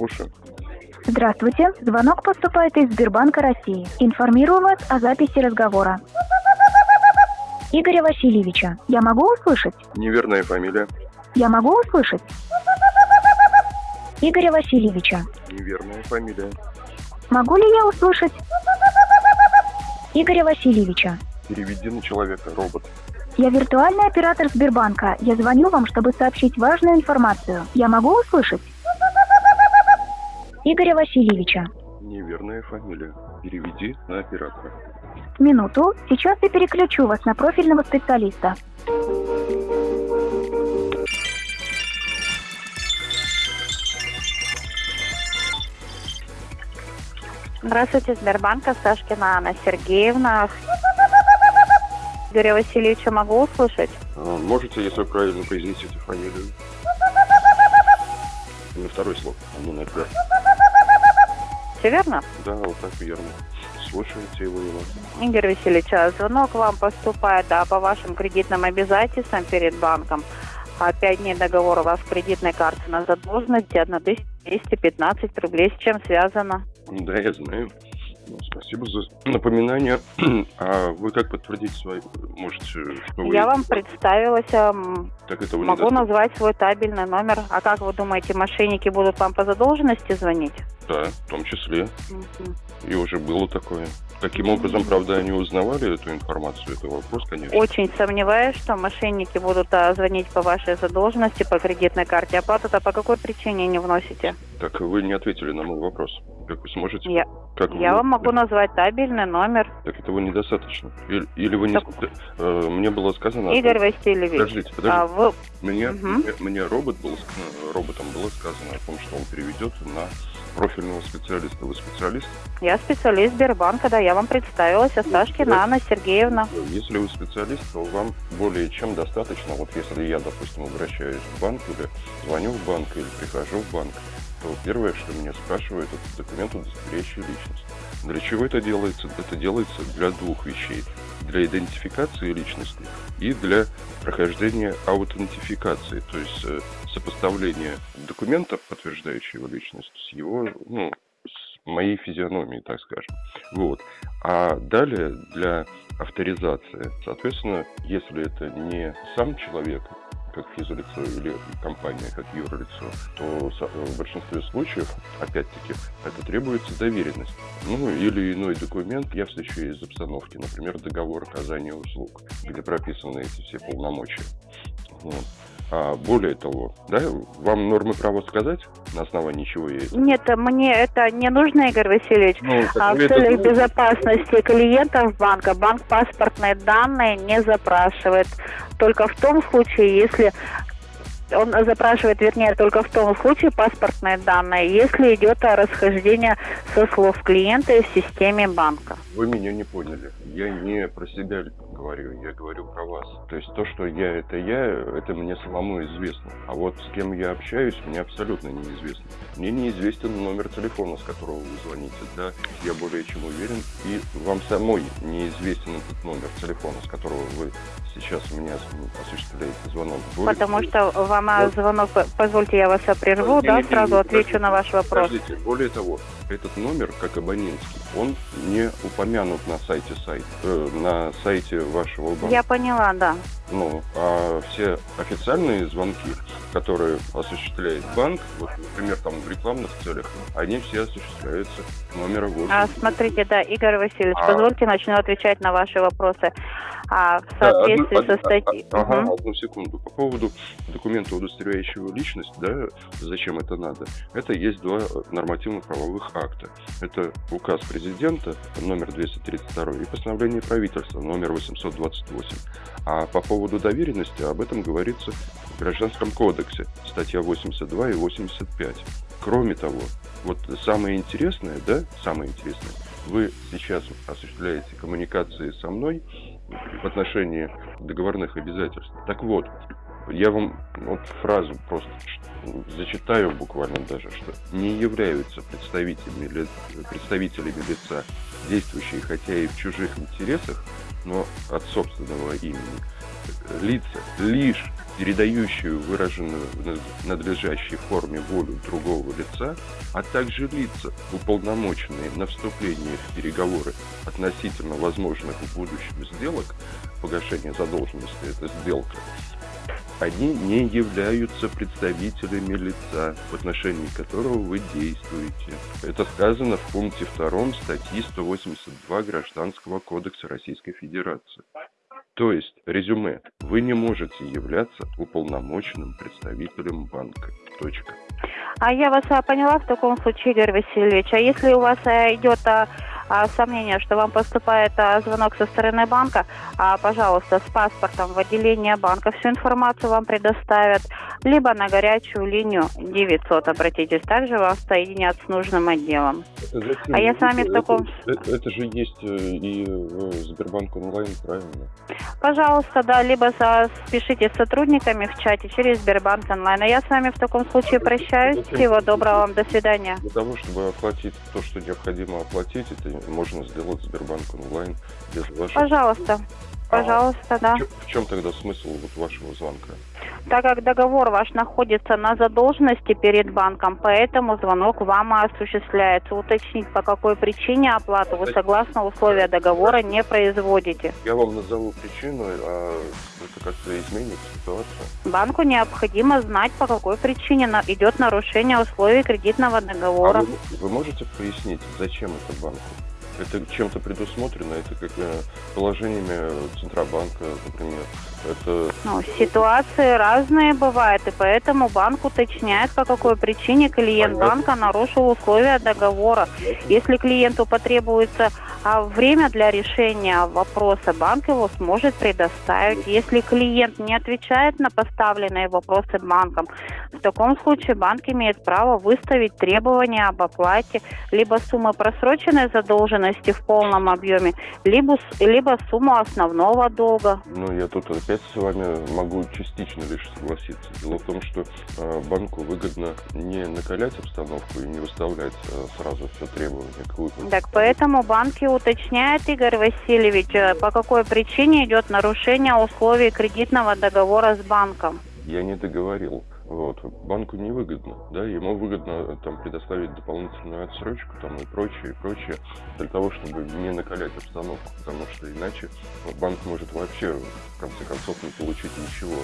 Слушаю. Здравствуйте. Звонок поступает из Сбербанка России. Информирую вас о записи разговора. Игоря Васильевича. Я могу услышать? Неверная фамилия. Я могу услышать? Игоря Васильевича. Неверная фамилия. Могу ли я услышать? Игоря Васильевича. Переведи на человека, робот. Я виртуальный оператор Сбербанка. Я звоню вам, чтобы сообщить важную информацию. Я могу услышать? Игоря Васильевича. Неверная фамилия. Переведи на оператора. Минуту. Сейчас я переключу вас на профильного специалиста. Здравствуйте, Сбербанк, Сашкина Анна Сергеевна. Игоря Васильевича могу услышать? А, Можете, если вы правильно произнесете фамилию? На второй слог, а не на первый. Все верно? Да, вот так верно. Слушайте его его. Игорь Васильевич, а звонок вам поступает да, по вашим кредитным обязательствам перед банком. А Пять дней договора у вас в кредитной карте на задолженности 1215 рублей. С чем связано? Да, я знаю. Ну, Спасибо за напоминание. А вы как подтвердить свои... Может, что вы... Я вам представилась, ам, Так этого могу назвать свой табельный номер. А как вы думаете, мошенники будут вам по задолженности звонить? Да, в том числе. Мгм. И уже было такое. Каким образом, правда, они узнавали эту информацию? Это вопрос, конечно. Очень сомневаюсь, что мошенники будут а, звонить по вашей задолженности по кредитной карте. Оплату-то по какой причине не вносите? Так вы не ответили на мой вопрос. Как вы сможете? Я, Как я вы- вам могу назвать табельный номер. Так этого недостаточно. Или, или вы не... Так- Э, мне было сказано... Игорь Васильевич, Подождите, подождите. а вы... Мне, Мгм. мне, мне робот был, э, роботом было сказано о том, что он переведет на профильного специалиста. Вы специалист? Я специалист Сбербанка, да, я вам представилась, Осташкина Анна Сергеевна. Если вы специалист, то вам более чем достаточно. Вот если я, допустим, обращаюсь в банк или звоню в банк или прихожу в банк, то первое, что меня спрашивают, это документ, удостоверяющий личность. Для чего это делается? Это делается для двух вещей. Для идентификации личности и для прохождения аутентификации, то есть э, сопоставления документов, подтверждающих его личность, с его, ну, с моей физиономией, так скажем. Вот. А далее для авторизации, соответственно, если это не сам человек, как физлицо или компания как юрлицо, то со- в большинстве случаев, опять-таки, это требуется доверенность. Ну, или иной документ, я встречу из обстановки, например, договор оказания услуг, где прописаны эти все полномочия. Вот. А более того, да, вам нормы права сказать, на основании чего я это? Нет, мне это не нужно, Игорь Васильевич. Ну, А в это целях знаете? безопасности клиентов банка банк паспортные данные не запрашивает. Только в том случае, если он запрашивает, вернее, только в том случае паспортные данные, если идет расхождение со слов клиента в системе банка. Вы меня не поняли. Я не про себя говорю, я говорю про вас. То есть то, что я это я, это мне самому известно. А вот с кем я общаюсь, мне абсолютно неизвестно. Мне неизвестен номер телефона, с которого вы звоните. Да, я более чем уверен. И вам самой неизвестен этот номер телефона, с которого вы сейчас у меня осуществляете звонок. Более Потому что вам а, Вот. звонок, позвольте я вас прерву, Не, да, не, сразу не, отвечу на ваш вопрос. Подождите, более того, этот номер, как абонентский, он не упомянут на сайте сайт, э, на сайте вашего банка. Я поняла, да. Ну, а все официальные звонки которые осуществляет банк, вот, например, там в рекламных целях, они все осуществляются номера 8. А, смотрите, да, Игорь Васильевич, а... позвольте начну отвечать на ваши вопросы. А, в соответствии да, одну, со статьей... Ага, угу. одну секунду. По поводу документа, удостоверяющего личность, да, зачем это надо? Это есть два нормативно-правовых акта. Это указ президента номер 232 и постановление правительства номер 828. А по поводу доверенности об этом говорится в Гражданском кодексе, статья 82 и 85. Кроме того, вот самое интересное, да, самое интересное, вы сейчас осуществляете коммуникации со мной в отношении договорных обязательств. Так вот, я вам вот фразу просто зачитаю буквально даже, что не являются представителями, представителями лица, действующие хотя и в чужих интересах, но от собственного имени, лица, лишь передающую выраженную в надлежащей форме волю другого лица, а также лица, уполномоченные на вступление в переговоры относительно возможных в будущем сделок, погашение задолженности – это сделка, они не являются представителями лица, в отношении которого вы действуете. Это сказано в пункте 2 статьи 182 Гражданского кодекса Российской Федерации. То есть, резюме, вы не можете являться уполномоченным представителем банка. Точка. А я вас а, поняла в таком случае, Игорь Васильевич. А если у вас а, идет а, сомнение, что вам поступает а, звонок со стороны банка, а, пожалуйста, с паспортом в отделение банка всю информацию вам предоставят, либо на горячую линию 900 обратитесь, также вас соединят с нужным отделом. Зачем? А я с вами это, в таком... Это, это же есть э, и в Сбербанк онлайн, правильно? Пожалуйста, да, либо спешите с сотрудниками в чате через Сбербанк онлайн. А я с вами в таком случае прощаюсь. Зачем? Всего доброго вам, до свидания. Для того, чтобы оплатить то, что необходимо оплатить, это можно сделать Сбербанк онлайн без вашего... Пожалуйста. Пожалуйста, а да. В чем тогда смысл вот вашего звонка? Так как договор ваш находится на задолженности перед банком, поэтому звонок вам осуществляется. Уточнить, по какой причине оплату вы согласно условия договора не производите. Я вам назову причину, а это как-то изменит ситуацию. Банку необходимо знать, по какой причине идет нарушение условий кредитного договора. А вы, вы можете пояснить, зачем это банку? Это чем-то предусмотрено, это как положениями Центробанка, например. Это... Ну, ситуации разные бывают, и поэтому банк уточняет, по какой причине клиент Понятно. банка нарушил условия договора. Если клиенту потребуется а время для решения вопроса, банк его сможет предоставить. Если клиент не отвечает на поставленные вопросы банком, в таком случае банк имеет право выставить требования об оплате либо суммы просроченной задолженности в полном объеме, либо, либо сумму основного долга. Ну, я тут опять с вами могу частично лишь согласиться. Дело в том, что э, банку выгодно не накалять обстановку и не выставлять э, сразу все требования к выплате. Так поэтому банки уточняют, Игорь Васильевич, э, по какой причине идет нарушение условий кредитного договора с банком. Я не договорил. Вот. Банку невыгодно, да, ему выгодно там предоставить дополнительную отсрочку там и прочее, и прочее, для того, чтобы не накалять обстановку, потому что иначе банк может вообще в конце концов не получить ничего.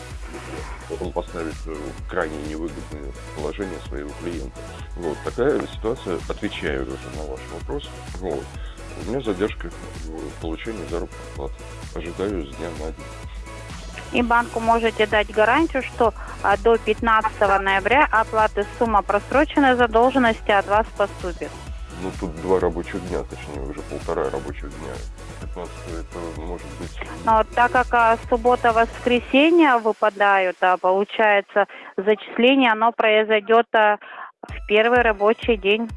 Он поставит э, крайне невыгодное положение своего клиента. Вот такая ситуация, отвечаю уже на ваш вопрос. Вот. У меня задержка в получении заработной платы. Ожидаю с дня на день и банку можете дать гарантию, что до 15 ноября оплаты сумма просроченной задолженности от вас поступит. Ну, тут два рабочих дня, точнее, уже полтора рабочих дня. 15 это может быть... Но так как а, суббота-воскресенье выпадают, а получается зачисление, оно произойдет а, в первый рабочий день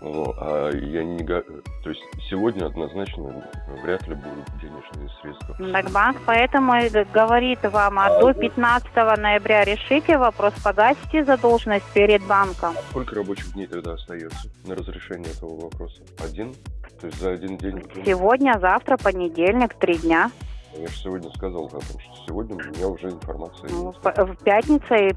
ну, а я не... То есть сегодня однозначно вряд ли будут денежные средства. Так банк поэтому и говорит вам, а, а до 15 ноября решите вопрос, погасите задолженность перед банком. Сколько рабочих дней тогда остается на разрешение этого вопроса? Один? То есть за один день? Сегодня, завтра, понедельник, три дня. Я же сегодня сказал о том, что сегодня у меня уже информация ну, есть. В пятницу и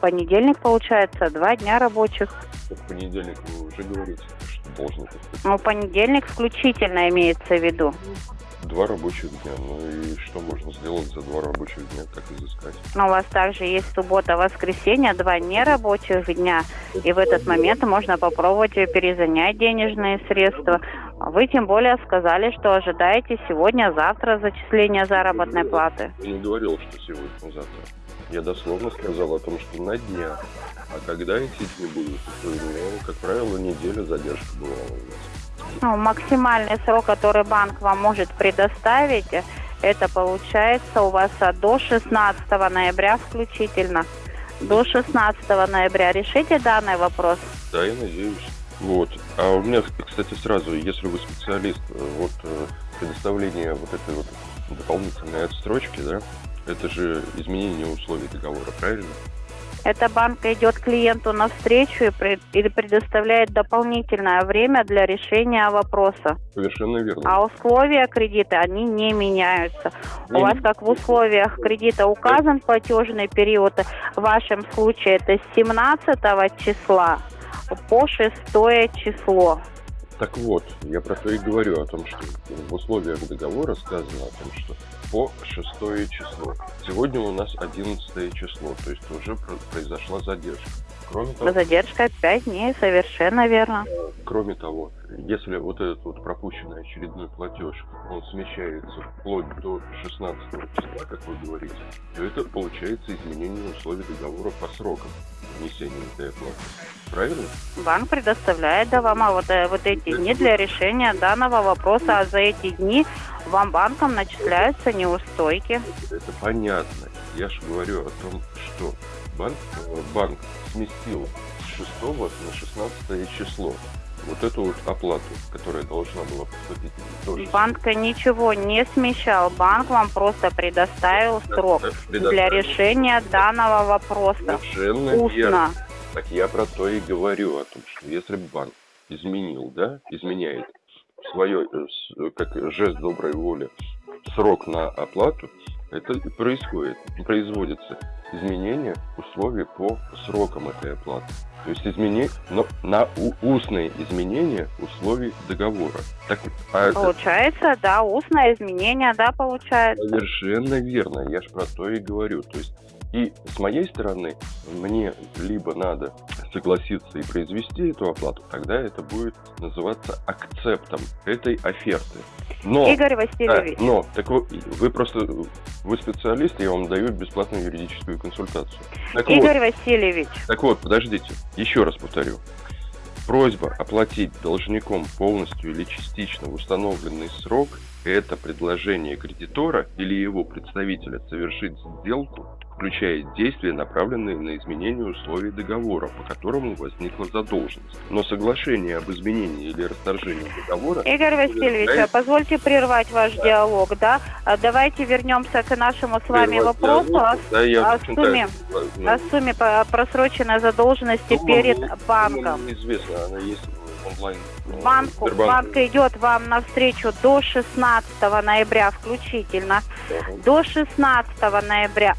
понедельник, получается, два дня рабочих. В понедельник вы уже говорите, что должны Ну, понедельник включительно имеется в виду. Два рабочих дня. Ну и что можно сделать за два рабочих дня, как изыскать? Но у вас также есть суббота, воскресенье, два нерабочих дня. И в этот момент можно попробовать перезанять денежные средства. Вы тем более сказали, что ожидаете сегодня-завтра зачисления заработной платы. Я не говорил, что сегодня-завтра. Я дословно сказал о том, что на днях. А когда эти дни будут, то, ну, как правило, неделя задержка бывала у нас. Ну, максимальный срок, который банк вам может предоставить, это получается у вас до 16 ноября включительно. До 16 ноября решите данный вопрос? Да, я надеюсь. Вот. А у меня, кстати, сразу, если вы специалист, вот э, предоставление вот этой вот дополнительной отстрочки, да, это же изменение условий договора, правильно? Эта банка идет клиенту навстречу и предоставляет дополнительное время для решения вопроса. Совершенно верно. А условия кредита, они не меняются. Не У вас, как в условиях кредита указан платежный период, в вашем случае это с 17 числа по 6 число. Так вот, я про то и говорю, о том, что в условиях договора сказано о том, что по шестое число. Сегодня у нас одиннадцатое число, то есть уже произошла задержка. Кроме того, Задержка 5 дней, совершенно верно. Кроме того, если вот этот вот пропущенный очередной платеж, он смещается вплоть до 16 числа, как вы говорите, то это получается изменение условий договора по срокам внесения этой оплаты. Правильно? Банк предоставляет да, вам а вот, э, вот эти дни для решения данного вопроса, а за эти дни вам банком начисляются неустойки. Это понятно. Я же говорю о том, что банк, э, банк сместил с 6 на 16 число вот эту вот оплату, которая должна была поступить. Тоже. Банк ничего не смещал. Банк вам просто предоставил срок предоставил. для решения данного вопроса. Совершенно Устно. Верно. Так я про то и говорю о том, что если банк изменил, да, изменяет свое, э, как жест доброй воли, срок на оплату, это происходит, производится изменение условий по срокам этой оплаты. То есть изменение, но на устные изменения условий договора. Так, а получается, это... да, устное изменение, да, получается. Совершенно верно, я же про то и говорю. То есть и с моей стороны, мне либо надо согласиться и произвести эту оплату, тогда это будет называться акцептом этой оферты. Но, Игорь Васильевич. Да, но, так вы, вы просто, вы специалист, я вам даю бесплатную юридическую консультацию. Так Игорь вот, Васильевич. Так вот, подождите, еще раз повторю. Просьба оплатить должником полностью или частично в установленный срок – это предложение кредитора или его представителя совершить сделку включает действия, направленные на изменение условий договора, по которому возникла задолженность. Но соглашение об изменении или расторжении договора... Игорь Васильевич, совершает... позвольте прервать ваш диалог, да? А давайте вернемся к нашему с вами прервать вопросу диалог, о, да, я о, сумме, о сумме просроченной задолженности ну, перед банком. Известно, она есть онлайн. Э, Банку, банк идет вам навстречу до 16 ноября включительно. Uh-huh. До 16 ноября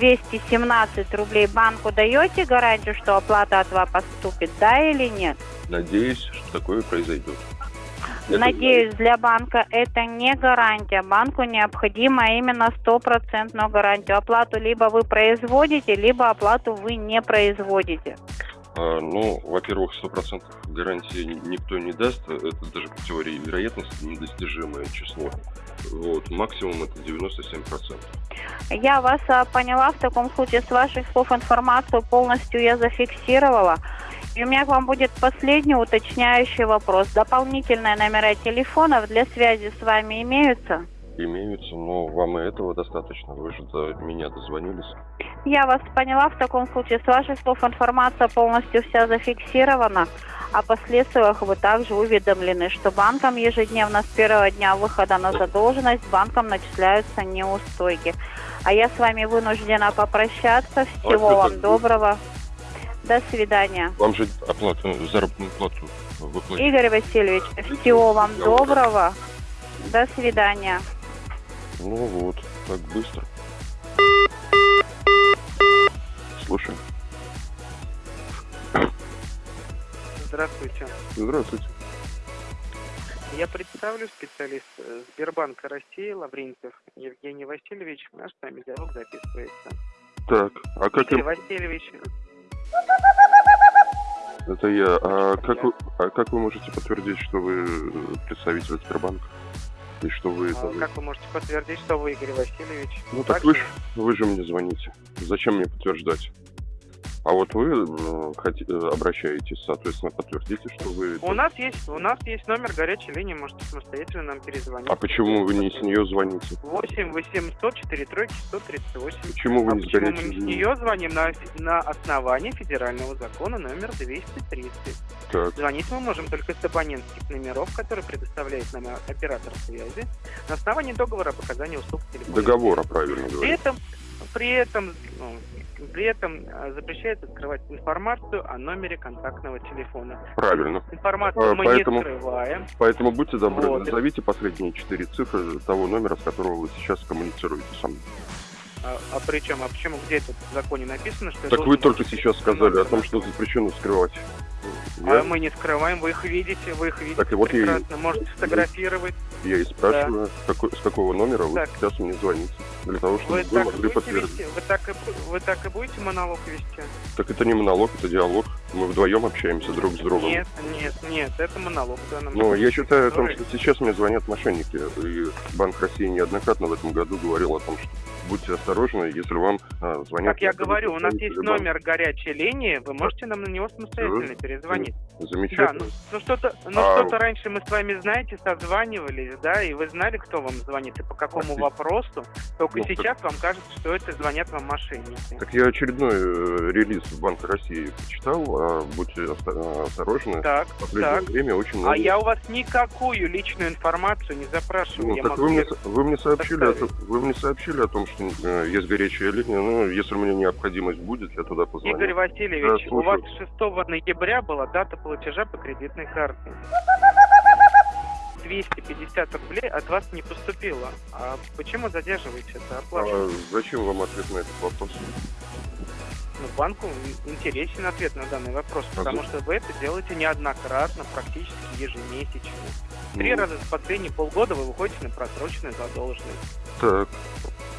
217 рублей банку даете гарантию, что оплата от вас поступит, да или нет? Надеюсь, что такое произойдет. Надеюсь, для банка это не гарантия. Банку необходимо именно стопроцентную гарантию. Оплату либо вы производите, либо оплату вы не производите. А, ну, во-первых, 100% гарантии никто не даст. Это даже по теории вероятности недостижимое число. Вот, максимум это 97%. Я вас а, поняла. В таком случае с ваших слов информацию полностью я зафиксировала. И у меня к вам будет последний уточняющий вопрос. Дополнительные номера телефонов для связи с вами имеются? Имеются, но вам и этого достаточно. Вы же до меня дозвонились. Я вас поняла. В таком случае с ваших слов информация полностью вся зафиксирована. О последствиях вы также уведомлены, что банкам ежедневно с первого дня выхода на задолженность банкам начисляются неустойки. А я с вами вынуждена попрощаться. Всего вам доброго. До свидания. Вам же оплату, заработную плату выплатить. Игорь Васильевич, всего вам доброго. До свидания. Ну вот, так быстро. Слушай. Здравствуйте. Здравствуйте. Я представлю специалист э, Сбербанка России Лаврентьев Евгений Васильевич. Наш с вами диалог записывается. Так, а как Игорь им... Васильевич, Это я. А как, вы, а как вы можете подтвердить, что вы представитель Сбербанка? И что вы... а, как вы можете подтвердить, что вы Игорь Васильевич? Ну так вы же, вы же мне звоните. Зачем мне подтверждать? А вот вы э, обращаетесь, соответственно, подтвердите, что вы... У нас есть, у нас есть номер горячей линии, можете самостоятельно нам перезвонить. А почему вы не с нее звоните? 8 800 4 тройки 138. Почему вы А не с почему мы горячей не с нее звоним на, на основании федерального закона номер 230. Так, Звонить мы можем только с абонентских номеров, которые предоставляет нам оператор связи, на основании договора о показании услуг телефона. договора, правильно При говорю. этом, при этом, ну, при этом а, запрещается скрывать информацию о номере контактного телефона. Правильно. Информацию А, мы поэтому- не скрываем. Поэтому будьте добры, Вот. назовите последние четыре цифры того номера, с которого вы сейчас коммуницируете со мной. А, а при чем? А почему где это в законе написано, что Так вы только сейчас сказали о том, что запрещено скрывать. А Я, мы не скрываем, вы их видите, вы их видите Так и вот я прекрасно, можете сфотографировать. я и спрашиваю, с, какой- с какого номера вы Так. сейчас мне звоните. Для того, чтобы Вы вы, так, могли подтвердить. вести, вы, так и, вы так и будете монолог вести? Так это не монолог, это диалог. Мы вдвоем общаемся друг с другом. Нет, нет, нет, это монолог данном Но я считаю о том, что сейчас мне звонят мошенники. И Банк России неоднократно в этом году говорил о том, что будьте осторожны, если вам а, звонят... Как я говорю, у нас есть банка. номер горячей линии, вы можете нам на него самостоятельно перезвонить. Да, Замечательно. ну, ну что-то, ну А- что-то раньше мы с вами, знаете, созванивались, да, и вы знали, кто вам звонит и по какому Простите. вопросу. Только Ну, так- сейчас вам кажется, что это звонят вам мошенники. Так я очередной э, релиз Банка России почитал, а будьте осторожны. Так, В последнее так. время очень много... А я у вас никакую личную информацию не запрашиваю. Ну, я так могу вы мне, вы, мне сообщили о, вы мне сообщили о том, что э, есть горячая линия. Ну, если у меня необходимость будет, я туда позвоню. Игорь Васильевич, Да, у вас слушаю. 6 ноября была дата платежа по кредитной карте. 250 рублей от вас не поступило. А почему задерживаете это оплату? А зачем вам ответ на этот вопрос? Ну, банку интересен ответ на данный вопрос, А потому за- что вы это делаете неоднократно, практически ежемесячно. Три Ну, раза в последние полгода вы выходите на просроченную задолженность. Так,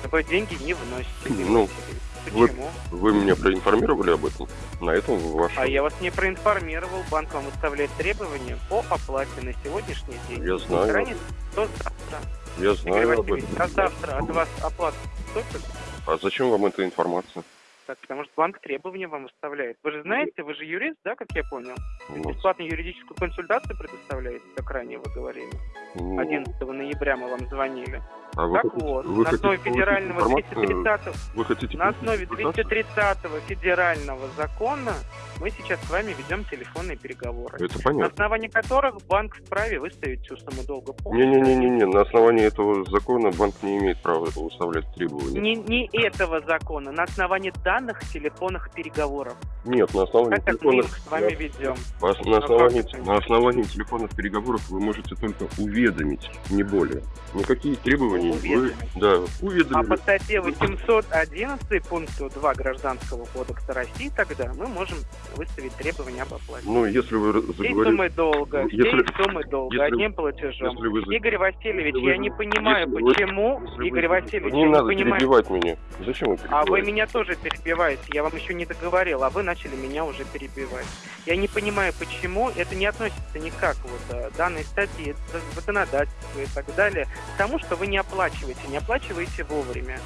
Вы деньги не вносите. Игорь Ну, Васильевич. вы- Почему? вы меня проинформировали об этом? На этом ваш... А я вас не проинформировал. Банк вам выставляет требования по оплате на сегодняшний день. Я знаю. Не ранее, то завтра. Я Игорь знаю об Васильевич, этом. а завтра от вас оплата поступит? А зачем вам эта информация? Так, потому что банк требования вам выставляет. Вы же знаете, вы же юрист, да, как я понял? Ну, Бесплатную юридическую консультацию предоставляете, как ранее вы говорили. ну, 11 ноября мы вам звонили. А вы Так хотите- вот, вы на основе федерального информацию? 230 Вы хотите на основе информацию? 230 федерального закона мы сейчас с вами ведем телефонные переговоры. Это На понятно. основании которых банк вправе выставить всю сумму долга полностью. Не-не-не-не, на основании этого закона банк не имеет права выставлять требования. Не, не этого закона, на основании данных телефонных переговоров. Нет, на основании как мы телефонных... их с вами ведем. На, Ну, основании, на основании телефонных переговоров вы можете только уведомить, не более. Никакие требования вы Уведомить. да, А уведомили. по статье 811 пункту 2 Гражданского кодекса России тогда мы можем выставить требования об оплате. Ну, если вы заговорили... суммы долга, Если- всей суммы долга, если- одним платежом. Если вы... Игорь Васильевич, если вы- я не понимаю, если вы- почему, вы- Игорь Васильевич, Не я не надо понимаю, перебивать меня. Зачем вы А перебиваете? вы меня тоже перебиваете, я вам еще не договорил, а вы начали меня уже перебивать. Я не понимаю, почему это не относится никак вот э, данной статьи, законодательства и так далее, к тому, что вы не оплачиваете, не оплачиваете вовремя.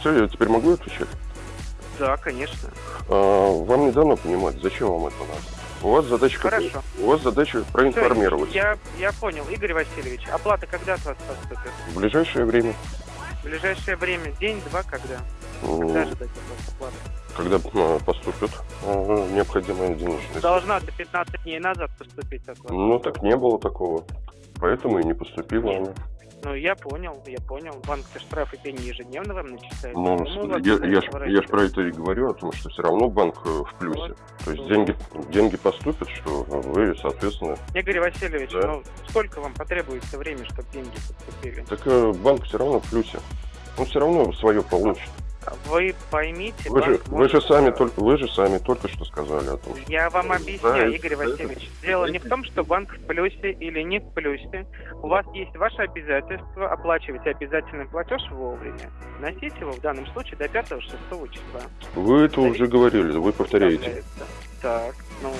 Все, я теперь могу отвечать? Да, конечно. А, вам не дано понимать, зачем вам это надо. У вас задача какая? Хорошо. У вас задача проинформировать. я, я понял. Игорь Васильевич, оплата когда от вас поступит? В ближайшее время, В ближайшее время, день-два, когда? м, Когда ожидать оплаты? когда а, поступит а, необходимая денежная Должна до 15 дней назад поступить вас. Ну, так не было такого. Поэтому и не поступила Нет. она. Ну, я понял, я понял. Банк штрафы пени ежедневно вам начисляет. Ну, вы я, ж, я ж про это и говорю, о том, что все равно банк э, в плюсе. Вот. То есть Вот. деньги, деньги поступят, что вы, соответственно... Игорь Васильевич, Да. ну сколько вам потребуется времени, чтобы деньги поступили? Так э, банк все равно в плюсе. Он все равно свое получит. Вы поймите, Вы же, вы же сами только, вы же сами только что сказали о том, что Я вам Да, объясняю, это- Игорь это- Васильевич. Дело не в том, что банк в плюсе или не в плюсе. У вас есть ваше обязательство оплачивать обязательный платеж вовремя. Вносить его в данном случае до 5-6 числа. вы это уже говорили, вы повторяете. Так, ну,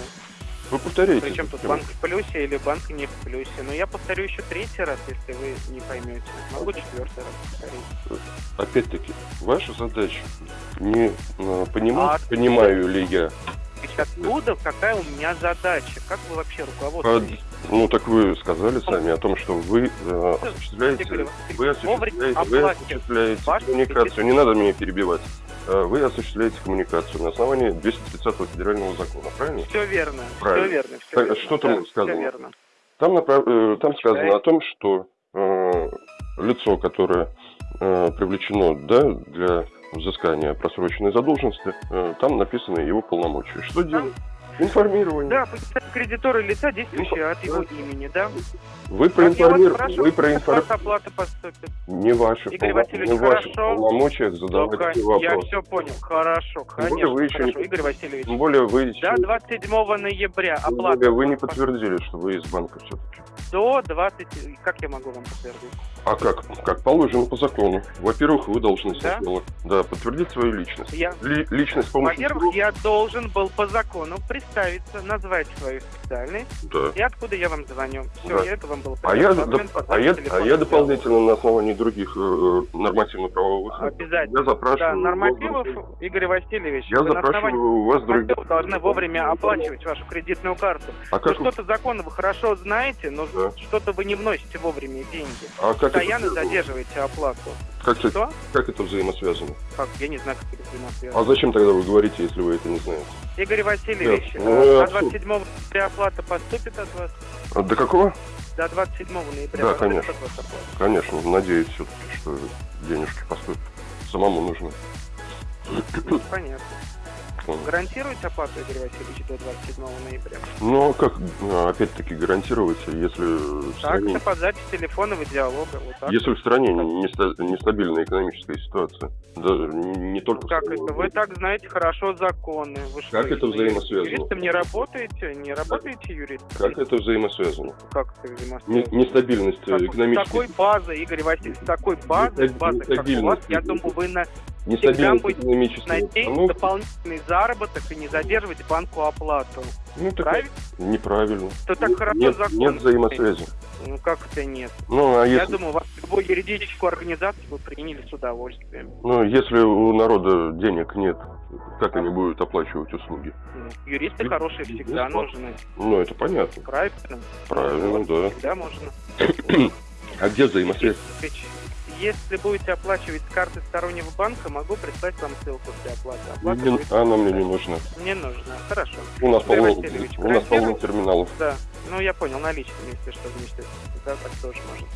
Вы повторяете. причем тут банк в плюсе или банк не в плюсе. Но я повторю еще третий раз, если вы не поймете. Могу четвертый раз повторить. Опять-таки, ваша задача не э, понимать, А- понимаю ли я. Откуда, какая у меня задача? Как вы вообще руководствуетесь? Ну, так вы сказали сами о том, что вы э, осуществляете, вы осуществляете, вы осуществляете коммуникацию. Не надо меня перебивать. Э, Вы осуществляете коммуникацию на основании 230 федерального закона, правильно? Все верно, Правильно. все верно. Все верно. что там Да, сказано? всё верно. Там, направ- э, там сказано о том, что э, лицо, которое э, привлечено да, для взыскания просроченной задолженности, э, там написаны его полномочия. Что делать? Информирование. Да, кредиторы лица, действующие от его имени, да? Вы я проинформировали, вы проинформировали. Не ваши, Игорь Васильевич, не ваши хорошо. полномочиях задавать Только эти я вопросы. все понял. Хорошо, конечно, вы еще хорошо. Игорь Васильевич, Тем более вы еще до 27 ноября оплата. вы не подтвердили, что вы из банка все-таки. До 20... Как я могу вам подтвердить? А как? Как положено по закону. Во-первых, вы должны Да? сначала да, подтвердить свою личность. Я... Ли- личность Во-первых, я должен был по закону представиться, назвать свою специальность Да. и откуда я вам звоню. Все, Да. я это вам было А я, доп- а, я, а я дополнительно на основании других э, нормативно-правовых актов Обязательно. я запрашиваю Да, вас нормативов, других- Игорь Васильевич, я вы запрашиваю у вас других. нормативов должны вовремя оплачивать вашу кредитную карту. А Ну, как, вы- что-то законы вы хорошо знаете, но Да. что-то вы не вносите вовремя деньги. а как, Постоянно это, задерживаете оплату. как, это, как это взаимосвязано? Как? Я не знаю, как это А взаимосвязано. зачем тогда вы говорите, если вы это не знаете? Игорь Васильевич, Нет, э, ну, до абсурд. 27 ноября оплата поступит от вас? А До какого? До 27 ноября Да, конечно. от вас оплата? Конечно, надеюсь все-таки, что денежки поступят. Самому нужно. Понятно. Гарантируете оплату, Игорь Васильевич, до 27 ноября? Ну, а как, а, опять-таки, гарантировать, если в Так, стране, это под запись телефонного диалога. Вот так. если в стране неста- нестабильная экономическая ситуация? Да, не, только... Ну, Как это? Вы так знаете хорошо законы. Вы что, Как это взаимосвязано? Юристом не работаете? Не работаете юристом? Как это взаимосвязано? Как это Не- взаимосвязано? нестабильность такой- с экономической... такой базой, Игорь Васильевич, с такой Нестаб- базой, как у вас, я думаю, вы на, Нестабильность будет экономической найти обстановки. дополнительный заработок и не задерживать банку оплату. Ну, так Правильно? неправильно. То так хорошо нет, закон. нет взаимосвязи. Ну как это нет? Ну, а Я если, думаю, вас любую юридическую организацию вы приняли с удовольствием. ну, если у народа денег нет, как они будут оплачивать услуги? Ну, Юристы Ю- хорошие всегда юрист- нужны. Ну, это понятно. Правильно? Правильно, да. Всегда можно. А где взаимосвязь? Если- будете оплачивать с карты стороннего банка, могу прислать вам ссылку для оплаты. Оплата Не- будет- она мне не нужна. Не нужно. Хорошо. У нас полно, Васильевич, у нас полно терминалов. Да. Ну, я понял, наличными, если что, вместе. Да, так тоже можно.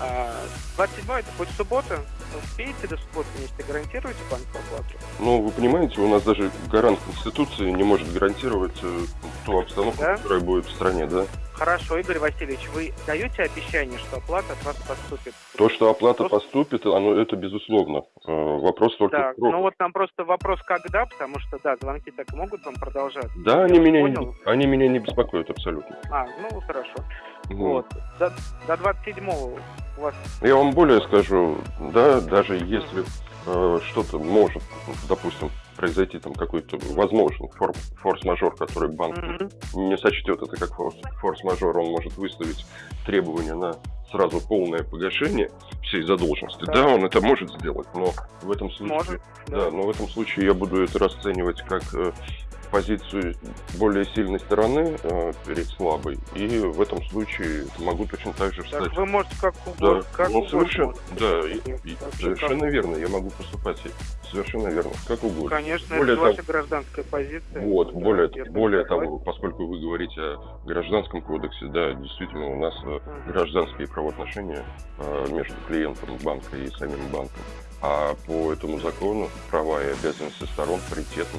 А, 27 это будет суббота. Успеете до субботы вместе? Гарантируете банку оплату? Ну, вы понимаете, у нас даже гарант Конституции не может гарантировать э, ту обстановку, Да? которая будет в стране, да? Хорошо, Игорь Васильевич, вы даете обещание, что оплата от вас поступит? То, что оплата Просто- поступит, оно это безусловно. Э, Вопрос только Так, в сроках. ну вот нам просто вопрос, когда, потому что, да, звонки так могут вам продолжаться. Да, я они меня, понял. они меня не беспокоят абсолютно. А, ну хорошо. Вот. До, до 27 у вас Я вам более скажу, да, даже если э, что-то может, допустим, произойти там какой-то возможный фор- форс-мажор, который банк Мгм. не сочтет это как форс- форс-мажор, он может выставить требования на сразу полное погашение всей задолженности. Так. Да, он это может сделать, но в этом случае, Может, да, но в этом случае я буду это расценивать как э, позицию более сильной стороны э, перед слабой, и в этом случае могу точно так же встать. Так вы можете как Да, угодно. как ну угодно совершенно, да, и- и совершенно как- верно, я могу поступать совершенно верно, как угодно. Конечно, Более это того- ваша гражданская позиция. Вот, Да, более, более того, поскольку вы говорите о гражданском кодексе, да, действительно, у нас Мгм. гражданские правоотношения э, между клиентом банка и самим банком. А по этому закону права и обязанности сторон паритетны.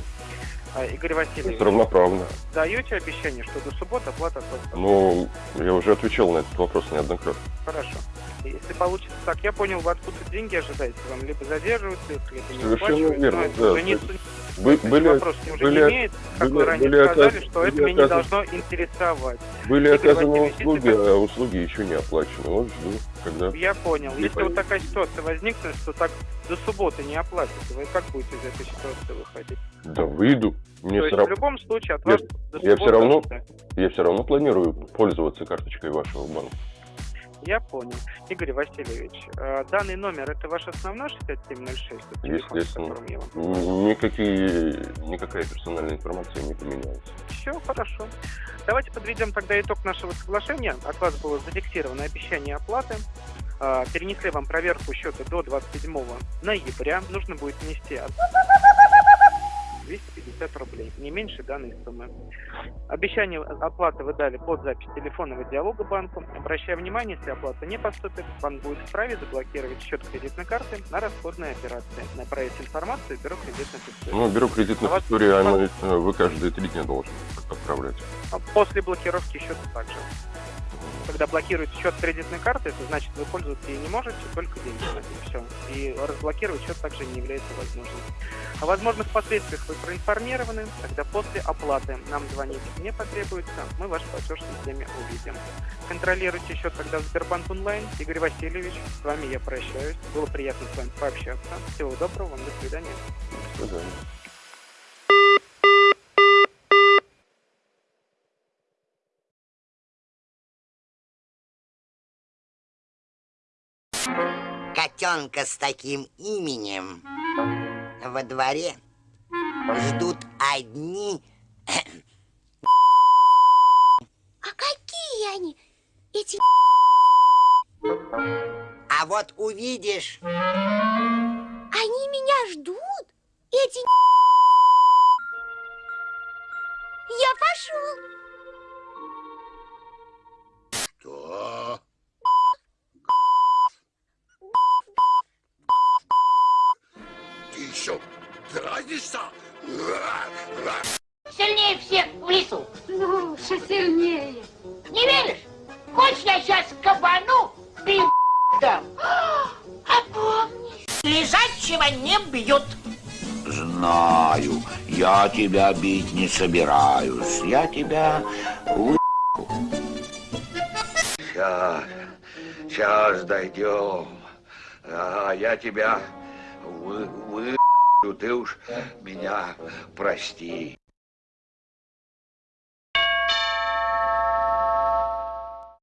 А, Игорь Васильевич, равноправно. даете обещание, что до субботы оплата? Но я уже отвечал на этот вопрос неоднократно. Хорошо. Если получится так, я понял, вы откуда деньги ожидаете, вам либо задерживаются, их, либо не Совершенно верно, да. уже не, Бы- этот были, вопрос были- не имеет, как были- вы ранее были сказали, оказ- что это были меня не оказаны- должно интересовать. были Игорь оказаны услуги, если а услуги еще не оплачены. Вот жду, когда... Я понял. Не Если пойму. вот такая ситуация возникнет, что так до субботы не оплатите, вы как будете из этой ситуации выходить? Да выйду. Мне То все есть в равно... любом случае от Я- вас до я всё равно-. Я все равно планирую пользоваться карточкой вашего банка. Я понял. Игорь Васильевич, э, данный номер это ваш основной 6706? тот телефон, Естественно. я вам Никакие, никакая персональная информация не поменялась. Все хорошо. Давайте подведем тогда итог нашего соглашения. От вас было зафиксировано обещание оплаты. А, Перенесли вам проверку счета до 27 ноября. Нужно будет внести 250 рублей, не меньше данной суммы. Обещание оплаты вы дали под запись телефонного диалога банку. Обращая внимание, если оплата не поступит, банк будет вправе заблокировать счет кредитной карты на расходные операции. Направить информацию в бюро кредитных историй. Ну, бюро кредитных А вас- историй, э, вы каждые три дня должны отправлять. А После блокировки счета также. Когда блокируете счет кредитной карты, это значит, вы пользоваться ей не можете, только деньги и все. И разблокировать счет также не является возможным. О возможных последствиях вы проинформированы, тогда после оплаты нам звонить не потребуется, мы ваш платеж в системе увидим. Контролируйте счет тогда в Сбербанк онлайн. Игорь Васильевич, с вами я прощаюсь. Было приятно с вами пообщаться. Всего доброго вам, до свидания. До свидания. Котенка с таким именем во дворе ждут одни А какие они, эти А вот увидишь, Они меня ждут? Эти Я пошел. Тебя бить не собираюсь. Я тебя вы... Сейчас, сейчас дойдем. А я тебя вы, вы... Ты уж меня прости.